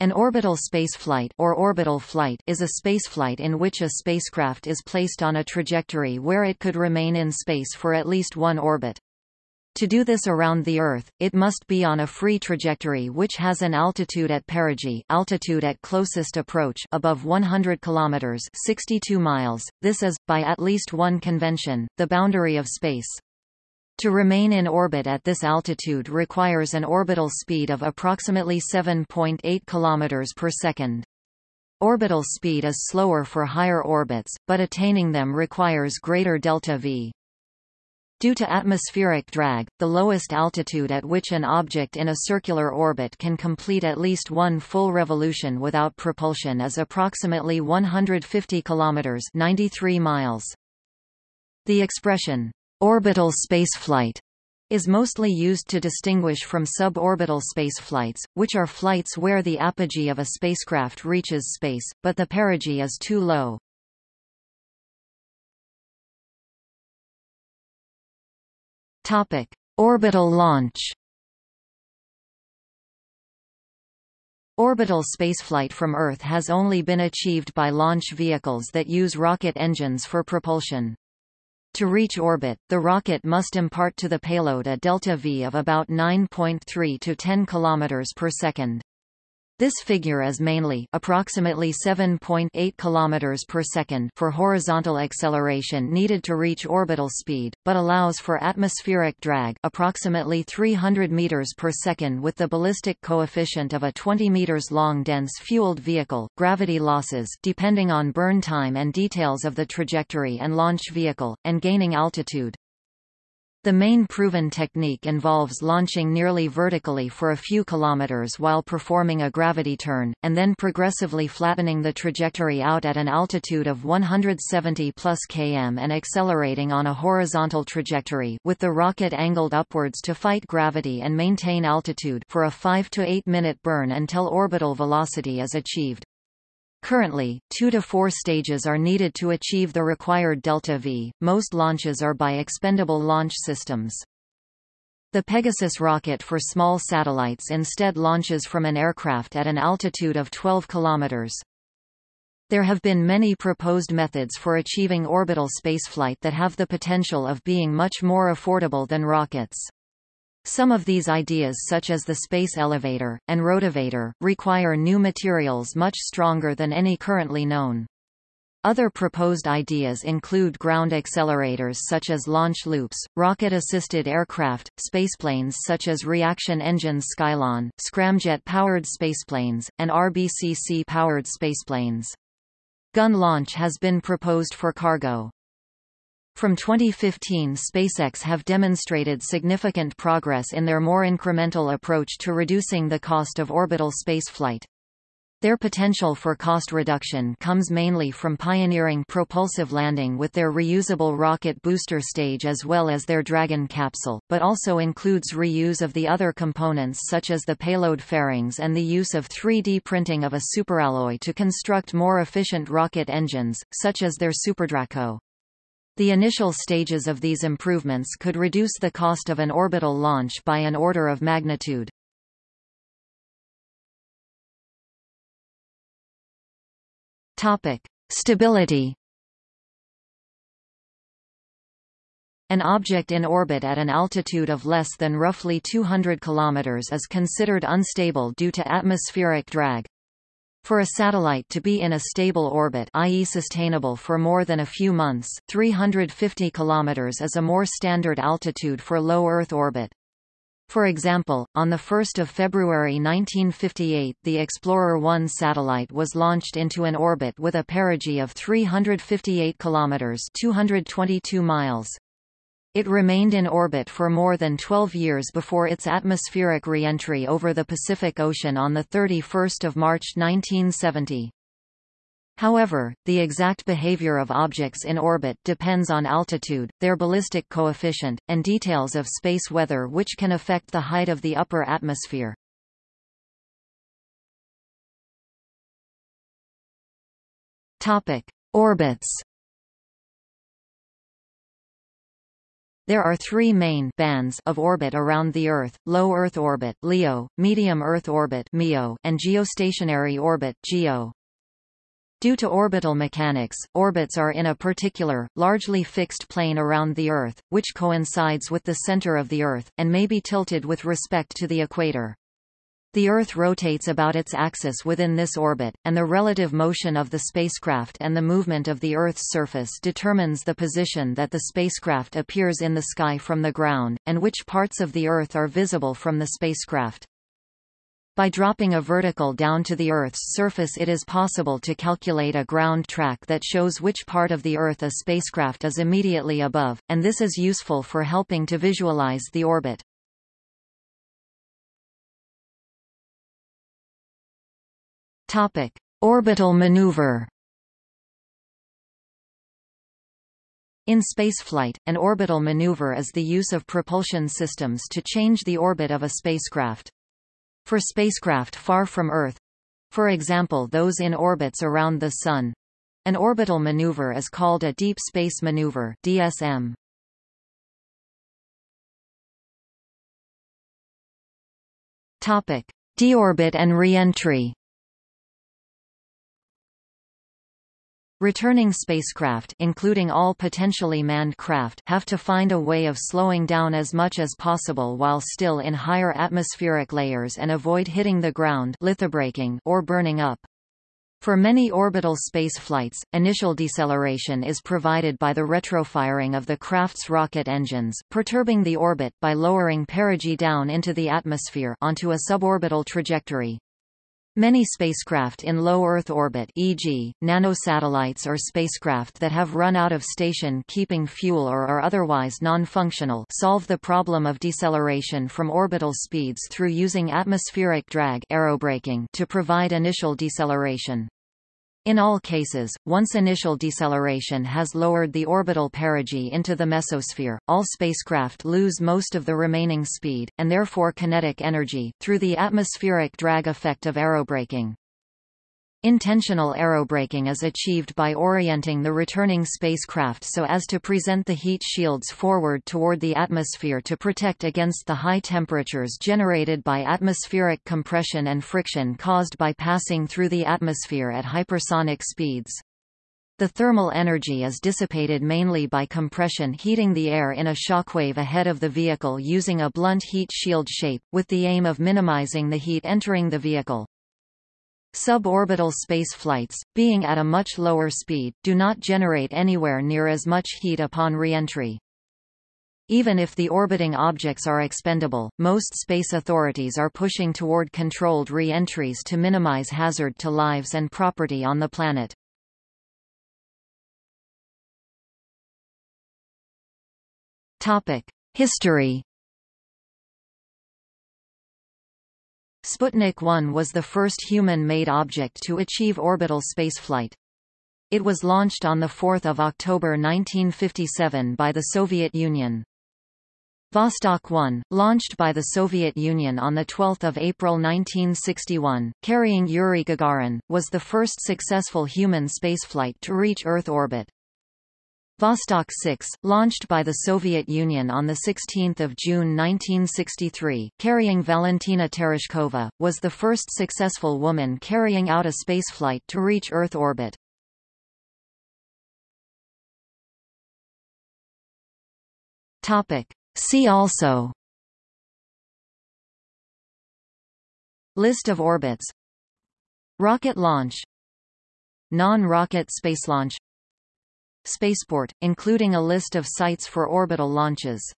An orbital spaceflight or orbital flight is a spaceflight in which a spacecraft is placed on a trajectory where it could remain in space for at least one orbit. To do this around the Earth, it must be on a free trajectory which has an altitude at perigee altitude at closest approach above 100 kilometers 62 miles. This is, by at least one convention, the boundary of space. To remain in orbit at this altitude requires an orbital speed of approximately 7.8 km per second. Orbital speed is slower for higher orbits, but attaining them requires greater delta v. Due to atmospheric drag, the lowest altitude at which an object in a circular orbit can complete at least one full revolution without propulsion is approximately 150 km 93 miles. The expression, Orbital spaceflight is mostly used to distinguish from suborbital spaceflights, which are flights where the apogee of a spacecraft reaches space, but the perigee is too low. Topic: Orbital launch. Orbital spaceflight from Earth has only been achieved by launch vehicles that use rocket engines for propulsion. To reach orbit, the rocket must impart to the payload a delta V of about 9.3 to 10 km per second. This figure is mainly approximately 7.8 km per second for horizontal acceleration needed to reach orbital speed, but allows for atmospheric drag approximately 300 meters per second with the ballistic coefficient of a 20 meters long dense fueled vehicle. Gravity losses depending on burn time and details of the trajectory and launch vehicle and gaining altitude. The main proven technique involves launching nearly vertically for a few kilometers while performing a gravity turn, and then progressively flattening the trajectory out at an altitude of 170 plus km and accelerating on a horizontal trajectory with the rocket angled upwards to fight gravity and maintain altitude for a 5 to 8 minute burn until orbital velocity is achieved. Currently, two to four stages are needed to achieve the required delta V. Most launches are by expendable launch systems. The Pegasus rocket for small satellites instead launches from an aircraft at an altitude of 12 kilometers. There have been many proposed methods for achieving orbital spaceflight that have the potential of being much more affordable than rockets. Some of these ideas such as the space elevator, and rotavator, require new materials much stronger than any currently known. Other proposed ideas include ground accelerators such as launch loops, rocket-assisted aircraft, spaceplanes such as reaction engines Skylon, scramjet-powered spaceplanes, and RBCC-powered spaceplanes. Gun launch has been proposed for cargo. From 2015 SpaceX have demonstrated significant progress in their more incremental approach to reducing the cost of orbital spaceflight. Their potential for cost reduction comes mainly from pioneering propulsive landing with their reusable rocket booster stage as well as their Dragon capsule, but also includes reuse of the other components such as the payload fairings and the use of 3D printing of a superalloy to construct more efficient rocket engines, such as their SuperDraco. The initial stages of these improvements could reduce the cost of an orbital launch by an order of magnitude. Topic: Stability. An object in orbit at an altitude of less than roughly 200 km is considered unstable due to atmospheric drag. For a satellite to be in a stable orbit i.e. sustainable for more than a few months, 350 km is a more standard altitude for low Earth orbit. For example, on 1 February 1958 the Explorer-1 satellite was launched into an orbit with a perigee of 358 km 222 miles. It remained in orbit for more than 12 years before its atmospheric re-entry over the Pacific Ocean on 31 March 1970. However, the exact behavior of objects in orbit depends on altitude, their ballistic coefficient, and details of space weather which can affect the height of the upper atmosphere. Topic: Orbits There are three main bands of orbit around the Earth, low Earth orbit LEO, medium Earth orbit MEO, and geostationary orbit GEO. Due to orbital mechanics, orbits are in a particular, largely fixed plane around the Earth, which coincides with the center of the Earth, and may be tilted with respect to the equator. The Earth rotates about its axis within this orbit, and the relative motion of the spacecraft and the movement of the Earth's surface determines the position that the spacecraft appears in the sky from the ground, and which parts of the Earth are visible from the spacecraft. By dropping a vertical down to the Earth's surface it is possible to calculate a ground track that shows which part of the Earth a spacecraft is immediately above, and this is useful for helping to visualize the orbit. Topic: Orbital maneuver. In spaceflight, an orbital maneuver is the use of propulsion systems to change the orbit of a spacecraft. For spacecraft far from Earth—for example those in orbits around the Sun, an orbital maneuver is called a deep space maneuver DSM. Topic: Deorbit and reentry. Returning spacecraft including all potentially manned craft have to find a way of slowing down as much as possible while still in higher atmospheric layers and avoid hitting the ground lithobraking or burning up. For many orbital space flights, initial deceleration is provided by the retrofiring of the craft's rocket engines, perturbing the orbit by lowering perigee down into the atmosphere onto a suborbital trajectory. Many spacecraft in low Earth orbit e.g., nanosatellites or spacecraft that have run out of station keeping fuel or are otherwise non-functional solve the problem of deceleration from orbital speeds through using atmospheric drag aerobraking to provide initial deceleration. In all cases, once initial deceleration has lowered the orbital perigee into the mesosphere, all spacecraft lose most of the remaining speed, and therefore kinetic energy, through the atmospheric drag effect of aerobraking. Intentional aerobraking is achieved by orienting the returning spacecraft so as to present the heat shields forward toward the atmosphere to protect against the high temperatures generated by atmospheric compression and friction caused by passing through the atmosphere at hypersonic speeds. The thermal energy is dissipated mainly by compression heating the air in a shockwave ahead of the vehicle using a blunt heat shield shape, with the aim of minimizing the heat entering the vehicle. Suborbital space flights, being at a much lower speed, do not generate anywhere near as much heat upon reentry. Even if the orbiting objects are expendable, most space authorities are pushing toward controlled re-entries to minimize hazard to lives and property on the planet. History Sputnik 1 was the first human-made object to achieve orbital spaceflight. It was launched on 4 October 1957 by the Soviet Union. Vostok 1, launched by the Soviet Union on 12 April 1961, carrying Yuri Gagarin, was the first successful human spaceflight to reach Earth orbit. Vostok 6, launched by the Soviet Union on 16 June 1963, carrying Valentina Tereshkova, was the first successful woman carrying out a spaceflight to reach Earth orbit. See also. List of orbits. Rocket launch. Non-rocket space launch Spaceport, including a list of sites for orbital launches